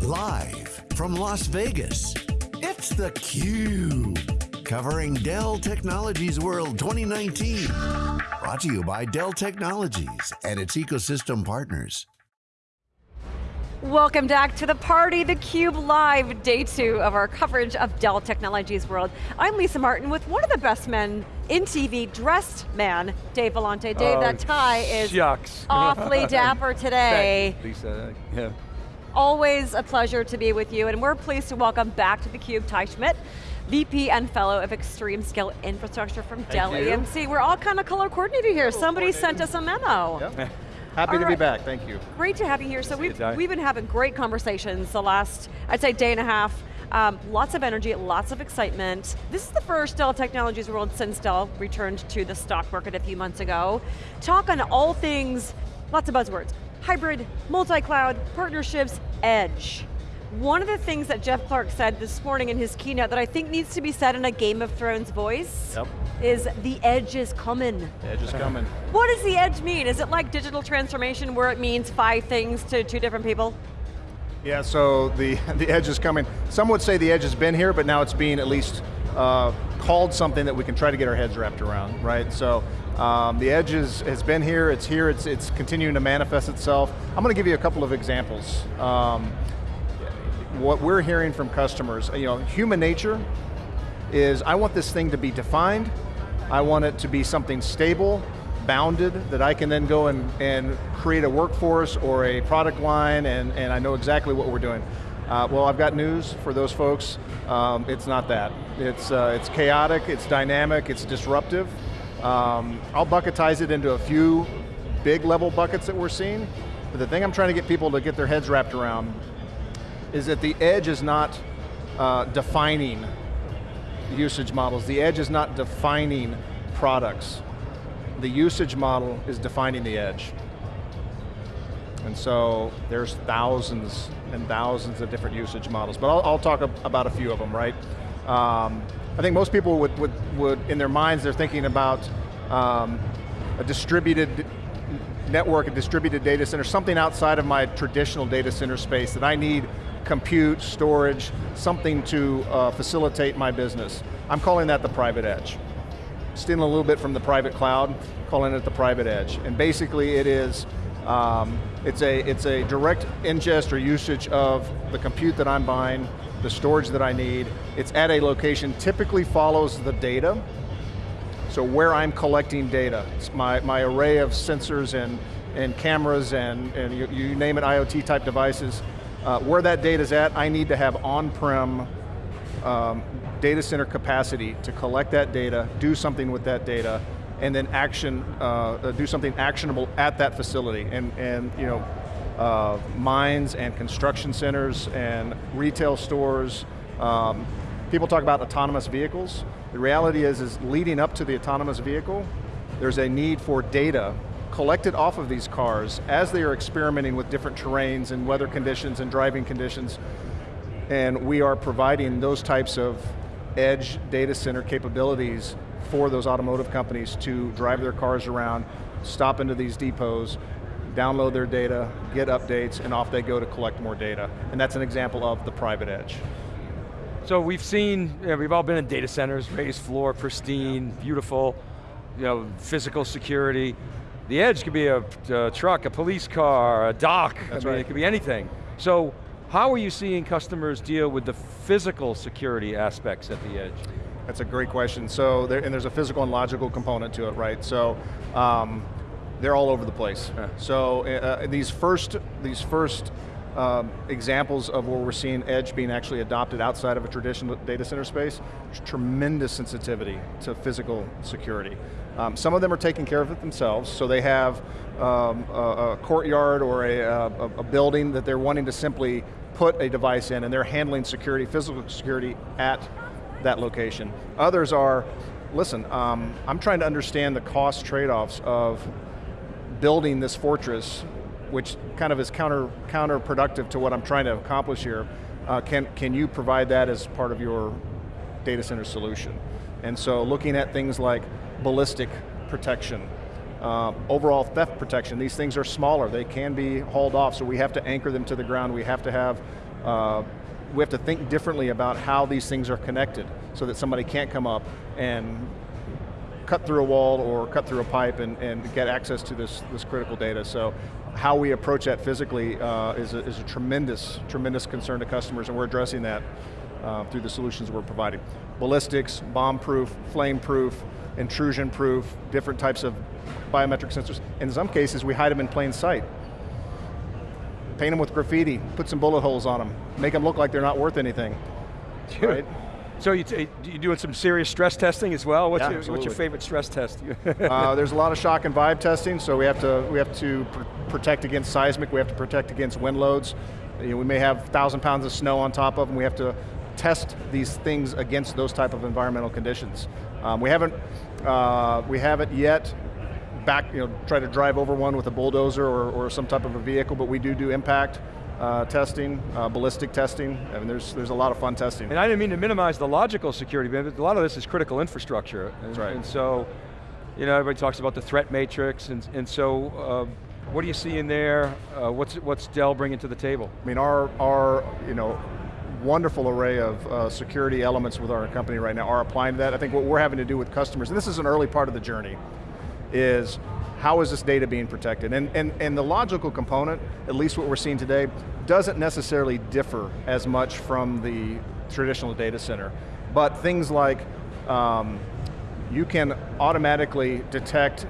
Live from Las Vegas, it's theCUBE. Covering Dell Technologies World 2019. Brought to you by Dell Technologies and its ecosystem partners. Welcome back to the party, theCUBE Live, day two of our coverage of Dell Technologies World. I'm Lisa Martin with one of the best men in TV, dressed man, Dave Vellante. Dave, oh, that tie is shucks. awfully dapper today. Thanks, Lisa, yeah. Always a pleasure to be with you, and we're pleased to welcome back to theCUBE Ty Schmitt, VP and Fellow of Extreme Scale Infrastructure from Thank Dell you. EMC. We're all kind of color coordinated here. Somebody sent us a memo. Yep. Happy All to right. be back, thank you. Great to have you here. So See we've, we've been having great conversations the last, I'd say day and a half. Um, lots of energy, lots of excitement. This is the first Dell Technologies World since Dell returned to the stock market a few months ago. Talk on all things, lots of buzzwords. Hybrid, multi-cloud, partnerships, edge. One of the things that Jeff Clarke said this morning in his keynote that I think needs to be said in a Game of Thrones voice Yep. is the edge is coming. Edge is coming. What does the edge mean? Is it like digital transformation where it means five things to two different people? Yeah, so the, the edge is coming. Some would say the edge has been here, but now it's being at least uh, called something that we can try to get our heads wrapped around, right? So um, the edge is, has been here, it's here, it's, it's continuing to manifest itself. I'm going to give you a couple of examples. Um, what we're hearing from customers, you know, human nature is I want this thing to be defined, I want it to be something stable, bounded, that I can then go and, and create a workforce or a product line and, and I know exactly what we're doing. Uh, well, I've got news for those folks. Um, it's not that. It's, uh, it's chaotic, it's dynamic, it's disruptive. Um, I'll bucketize it into a few big level buckets that we're seeing, but the thing I'm trying to get people to get their heads wrapped around is that the edge is not uh, defining usage models. The edge is not defining products. The usage model is defining the edge. And so there's thousands and thousands of different usage models, but I'll, I'll talk ab- about a few of them, right? Um, I think most people would, would, would, in their minds, they're thinking about um, a distributed network, a distributed data center, something outside of my traditional data center space that I need compute, storage, something to uh, facilitate my business. I'm calling that the private edge. Stealing a little bit from the private cloud, calling it the private edge. And basically it is, um, it's, a, it's a direct ingest or usage of the compute that I'm buying, the storage that I need. It's at a location, typically follows the data, so where I'm collecting data, it's my, my array of sensors and, and cameras and, and you, you name it, IoT type devices, uh, where that data's at, I need to have on-prem um, data center capacity to collect that data, do something with that data, and then action, uh, uh, do something actionable at that facility. And, and you know, uh, mines and construction centers and retail stores. Um, people talk about autonomous vehicles. The reality is, is leading up to the autonomous vehicle, there's a need for data collected off of these cars as they are experimenting with different terrains and weather conditions and driving conditions. And we are providing those types of edge data center capabilities for those automotive companies to drive their cars around, stop into these depots, download their data, get updates, and off they go to collect more data. And that's an example of the private edge. So we've seen, yeah, we've all been in data centers, raised floor, pristine, beautiful, you know, physical security. The edge could be a, a truck, a police car, a dock, That's I mean, right. it could be anything. So how are you seeing customers deal with the physical security aspects at the edge? That's a great question. So, there, and there's a physical and logical component to it, right? So, um, they're all over the place. Yeah. So, uh, these first, these first um, examples of where we're seeing edge being actually adopted outside of a traditional data center space, tremendous sensitivity to physical security. Um, some of them are taking care of it themselves, so they have um, a, a courtyard or a, a, a building that they're wanting to simply put a device in and they're handling security, physical security at that location. Others are, listen, um, I'm trying to understand the cost trade-offs of building this fortress, which kind of is counter, counterproductive to what I'm trying to accomplish here. Uh, can, can you provide that as part of your data center solution? And so looking at things like ballistic protection, uh, overall theft protection, these things are smaller, they can be hauled off, so we have to anchor them to the ground, we have to have uh, we have to think differently about how these things are connected so that somebody can't come up and cut through a wall or cut through a pipe and, and get access to this, this critical data. So how we approach that physically uh, is, a, is a tremendous, tremendous concern to customers and we're addressing that uh, through the solutions we're providing. Ballistics, bomb-proof, flame-proof, intrusion-proof, different types of biometric sensors. In some cases, we hide them in plain sight. Paint them with graffiti, put some bullet holes on them, make them look like they're not worth anything, right? So you, you doing some serious stress testing as well? What's, Yeah, your, what's your favorite stress test? uh, there's a lot of shock and vibe testing, so we have to we have to pr protect against seismic. We have to protect against wind loads. You know, we may have thousand pounds of snow on top of them. We have to test these things against those type of environmental conditions. Um, we haven't uh, we haven't yet back you know try to drive over one with a bulldozer or, or some type of a vehicle, but we do do impact. Uh, testing, uh, ballistic testing. I mean, there's there's a lot of fun testing. And I didn't mean to minimize the logical security, but a lot of this is critical infrastructure. And, That's right. And so, you know, everybody talks about the threat matrix, and, and so, uh, what do you see in there? Uh, what's, what's Dell bringing to the table? I mean, our, our you know, wonderful array of uh, security elements with our company right now are applying to that. I think what we're having to do with customers, and this is an early part of the journey, is how is this data being protected? And, and, and the logical component, at least what we're seeing today, doesn't necessarily differ as much from the traditional data center. But things like, um, you can automatically detect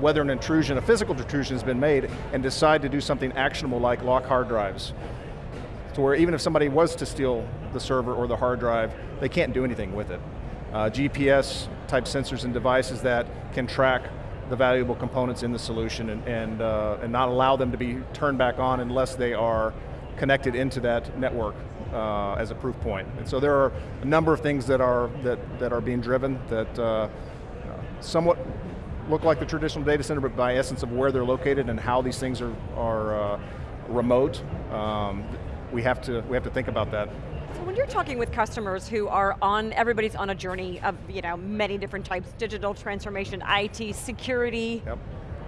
whether an intrusion, a physical intrusion has been made and decide to do something actionable like lock hard drives. To where even if somebody was to steal the server or the hard drive, they can't do anything with it. Uh, GPS type sensors and devices that can track the valuable components in the solution and, and, uh, and not allow them to be turned back on unless they are connected into that network uh, as a proof point. And so there are a number of things that are, that, that are being driven that uh, somewhat look like the traditional data center, but by essence of where they're located and how these things are, are uh, remote, um, we, have to, we have to think about that. So when you're talking with customers who are on, everybody's on a journey of you know, many different types, digital transformation, IT, security, Yep.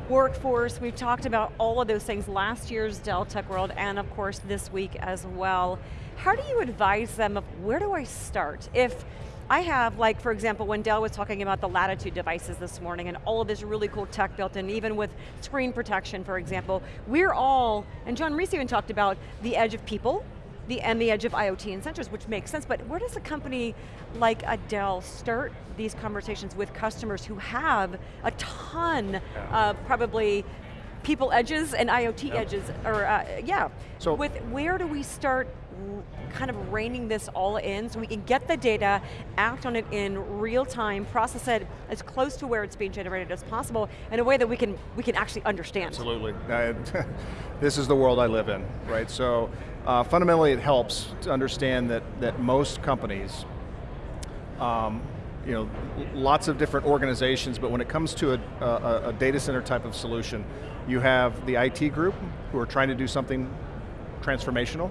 workforce, we've talked about all of those things last year's Dell Tech World and of course this week as well. How do you advise them of where do I start? If I have, like for example, when Dell was talking about the Latitude devices this morning and all of this really cool tech built in, even with screen protection, for example, we're all, and John Roese even talked about the edge of people, the, and the edge of IoT and sensors, which makes sense, but where does a company like a Dell start these conversations with customers who have a ton of probably people edges and IoT edges, or uh, yeah. So- with where do we start kind of reining this all in so we can get the data, act on it in real time, process it as close to where it's being generated as possible in a way that we can, we can actually understand. Absolutely. Uh, this is the world I live in, right? So uh, fundamentally it helps to understand that, that most companies, um, you know, lots of different organizations, but when it comes to a, a, a data center type of solution, you have the IT group who are trying to do something transformational,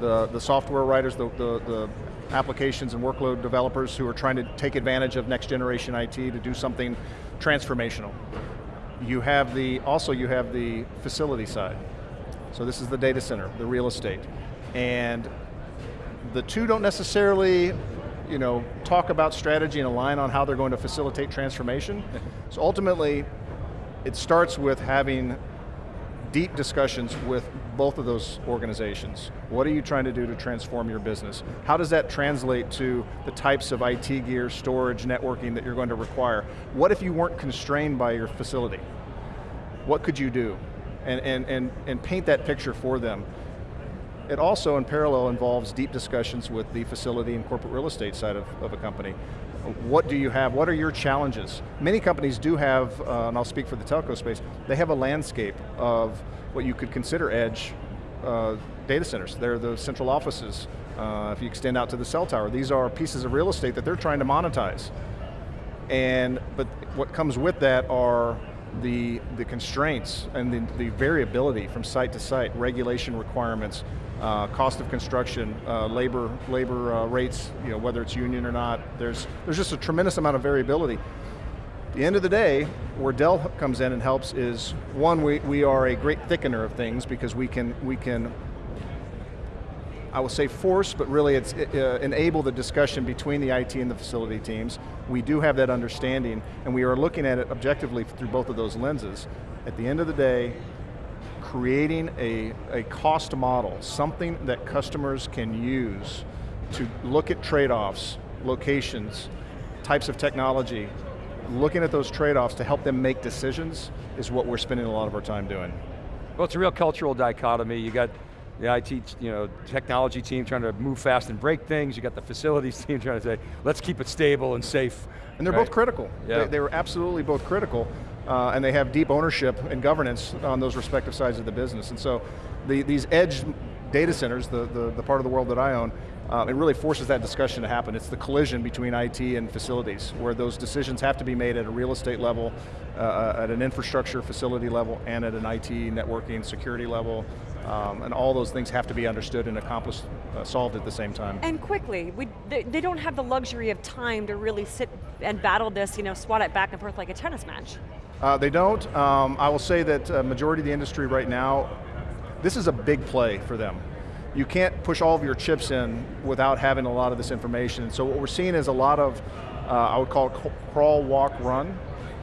the, the software writers, the, the, the applications and workload developers who are trying to take advantage of next generation IT to do something transformational. You have the, also you have the facility side. So this is the data center, the real estate. And the two don't necessarily you know, talk about strategy and align on how they're going to facilitate transformation. so ultimately, it starts with having deep discussions with both of those organizations. What are you trying to do to transform your business? How does that translate to the types of IT gear, storage, networking that you're going to require? What if you weren't constrained by your facility? What could you do? And, and, and, and paint that picture for them. It also, in parallel, involves deep discussions with the facility and corporate real estate side of, of a company. What do you have, what are your challenges? Many companies do have, uh, and I'll speak for the telco space, they have a landscape of what you could consider edge uh, data centers. They're the central offices. Uh, if you extend out to the cell tower, these are pieces of real estate that they're trying to monetize. And, but what comes with that are the, the constraints and the, the variability from site to site, regulation requirements, uh, cost of construction, uh, labor, labor uh, rates, you know, whether it's union or not. There's, there's just a tremendous amount of variability. The end of the day, where Dell comes in and helps is, one, we, we are a great thickener of things because we can, we can I will say force, but really it's uh, enable the discussion between the IT and the facility teams. We do have that understanding, and we are looking at it objectively through both of those lenses. At the end of the day, creating a, a cost model, something that customers can use to look at trade-offs, locations, types of technology, looking at those trade-offs to help them make decisions is what we're spending a lot of our time doing. Well, it's a real cultural dichotomy. You got the IT, you know, technology team trying to move fast and break things. You got the facilities team trying to say, let's keep it stable and safe. And they're right? both critical. Yeah. They, they were absolutely both critical, uh, and they have deep ownership and governance on those respective sides of the business. And so the, these edge data centers, the, the, the part of the world that I own, uh, it really forces that discussion to happen. It's the collision between IT and facilities, where those decisions have to be made at a real estate level, uh, at an infrastructure facility level, and at an IT networking security level, um, and all those things have to be understood and accomplished, uh, solved at the same time. And quickly, we, they, they, don't have the luxury of time to really sit and battle this, you know, swat it back and forth like a tennis match. Uh, they don't. Um, I will say that uh, majority of the industry right now, this is a big play for them you can't push all of your chips in without having a lot of this information. So what we're seeing is a lot of, uh, I would call it crawl, walk, run,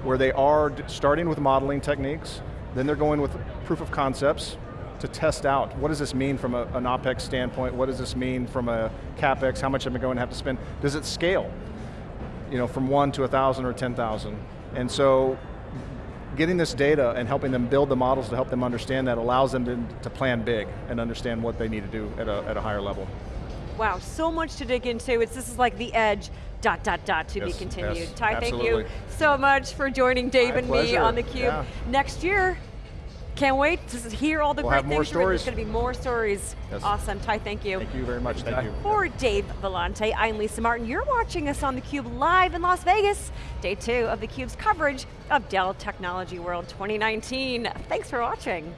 where they are starting with modeling techniques, then they're going with proof of concepts to test out, what does this mean from a, an OpEx standpoint, what does this mean from a CapEx, how much am I going to have to spend, does it scale? You know, from one to a thousand or 10,000. And so getting this data and helping them build the models to help them understand that allows them to, to plan big and understand what they need to do at a, at a higher level. Wow, so much to dig into. It's, this is like the edge, dot, dot, dot, to yes, be continued. Yes, Ty, absolutely. thank you so much for joining Dave My and pleasure. me on theCUBE. Yeah. Next year, can't wait to hear all the We'll great have more things. you're in. There's going to be more stories. Yes. Awesome, Ty, thank you. Thank you very much, thank you. For Dave Vellante, I'm Lisa Martin. You're watching us on theCUBE live in Las Vegas. Day two of theCUBE's coverage of Dell Technology World 2019. Thanks for watching.